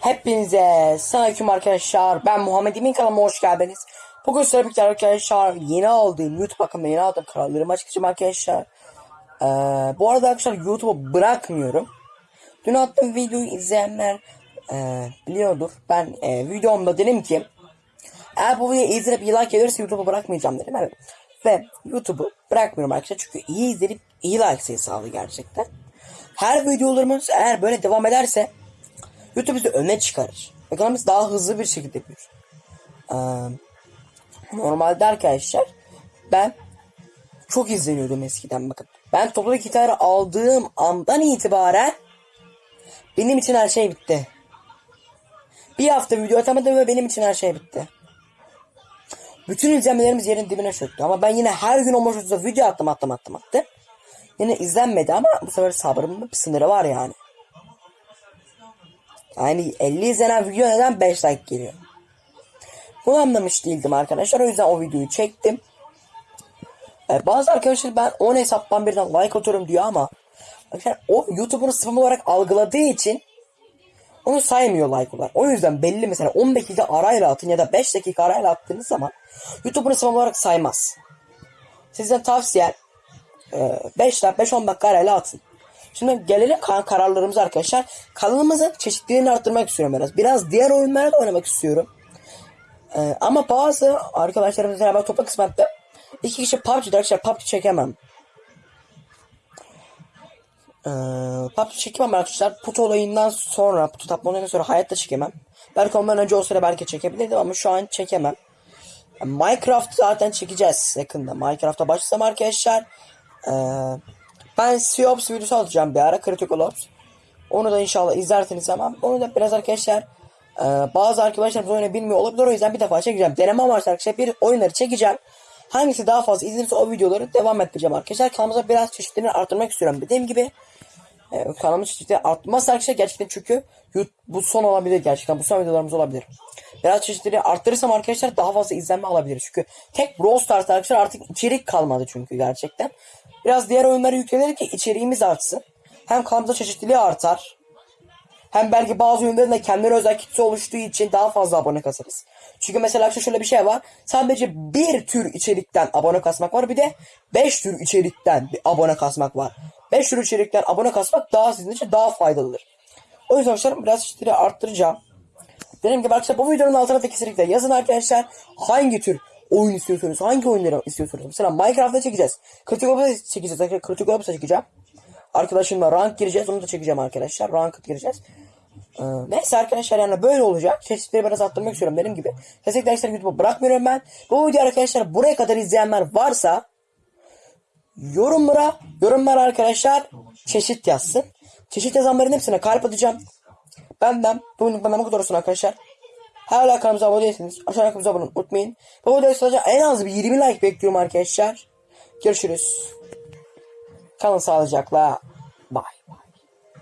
Hepinize selamünaleyküm arkadaşlar. Ben Muhammed Emin kanalıma hoş geldiniz. Bugün sizlerle birlikte arkadaşlar yeni aldığım YouTube hakkında yeni aldığım kararlarımı açıklayacağım arkadaşlar. Ee, bu arada arkadaşlar YouTube'u bırakmıyorum. Dün attığım videoyu izleyenler e, biliyordur. Ben e, videomda dedim ki eğer bu videoyu izleyip like gelirse YouTube'u bırakmayacağım dedim. Evet. Ve YouTube'u bırakmıyorum arkadaşlar. Çünkü iyi izlenip iyi like sayısı sağlıyor gerçekten. Her videolarımız eğer böyle devam ederse YouTube bizi öne çıkarır. Kanalımız daha hızlı bir şekilde büyür. Ee, normalde arkadaşlar ben çok izleniyordum eskiden bakın. Ben toplu gitarı aldığım andan itibaren benim için her şey bitti. Bir hafta video atamadım ve benim için her şey bitti. Bütün izlenmelerimiz yerin dibine çöktü. Ama ben yine her gün o maçta video attım attım attım attım. Yine izlenmedi ama bu sefer sabrımın bir sınırı var yani. Yani 50 izlenen video neden 5 like geliyor? Bunu anlamış değildim arkadaşlar. O yüzden o videoyu çektim. Ee, bazı arkadaşlar ben 10 hesaptan birden like atıyorum diyor ama arkadaşlar o YouTube'un spam olarak algıladığı için onu saymıyor like olarak. O yüzden belli mesela 10 dakika arayla atın ya da 5 dakika arayla attığınız zaman YouTube'un spam olarak saymaz. Sizden tavsiye 5 dakika 5-10 dakika arayla atın. Şimdi gelelim kan kararlarımıza arkadaşlar. Kanalımızın çeşitliliğini arttırmak istiyorum biraz. Biraz diğer oyunlara da oynamak istiyorum. Ee, ama bazı arkadaşlarımız beraber topla kısmette iki kişi PUBG'de arkadaşlar PUBG çekemem. Ee, PUBG çekemem arkadaşlar. Put olayından sonra, Put tapma olayından sonra hayatta çekemem. Belki ondan önce o sıra belki çekebilirdim ama şu an çekemem. Minecraft zaten çekeceğiz yakında. Minecraft'a başlasam arkadaşlar. Ee, ben Sea Ops videosu atacağım bir ara Critical Ops. Onu da inşallah izlersiniz ama onu da biraz arkadaşlar e, bazı arkadaşlarımız oyunu bilmiyor olabilir o yüzden bir defa çekeceğim. Deneme amaçlı arkadaşlar bir oyunları çekeceğim. Hangisi daha fazla izlenirse o videoları devam ettireceğim arkadaşlar. Kanalımıza biraz çeşitliliğini arttırmak istiyorum. Dediğim gibi e, kanalımın çeşitliliği artmazsa arkadaşlar gerçekten çünkü bu son olabilir gerçekten. Bu son videolarımız olabilir. Biraz çeşitliliği arttırırsam arkadaşlar daha fazla izlenme alabilir. Çünkü tek Brawl Stars arkadaşlar artık içerik kalmadı çünkü gerçekten. Biraz diğer oyunları yüklenir ki içeriğimiz artsın. Hem kanalımıza çeşitliliği artar. Hem belki bazı oyunların da kendine özel kitle oluştuğu için daha fazla abone kasarız. Çünkü mesela şöyle bir şey var. Sadece bir tür içerikten abone kasmak var. Bir de 5 tür içerikten bir abone kasmak var. 5 tür içerikten abone kasmak daha sizin için daha faydalıdır. O yüzden arkadaşlar biraz çeşitliliği arttıracağım. Dediğim gibi arkadaşlar bu videonun altına da kesinlikle yazın arkadaşlar. Hangi tür oyun istiyorsunuz? Hangi oyunları istiyorsunuz? Mesela Minecraft'ta çekeceğiz. Critical Ops'a çekeceğiz. Critical Ops'a çekeceğim. Arkadaşımla rank gireceğiz. Onu da çekeceğim arkadaşlar. Ranked gireceğiz. Ee, neyse arkadaşlar yani böyle olacak. Çeşitleri biraz arttırmak istiyorum benim gibi. Kesinlikle arkadaşlar YouTube'u bırakmıyorum ben. Bu video arkadaşlar buraya kadar izleyenler varsa yorumlara yorumlar arkadaşlar çeşit yazsın. Çeşit yazanların hepsine kalp atacağım. Benden bugün bana bu kadar olsun arkadaşlar. Hala kanalımıza abone değilseniz aşağıya kanalımıza abone unutmayın. Bu videoya sadece en az bir 20 like bekliyorum arkadaşlar. Görüşürüz. Kalın sağlıcakla. Bye.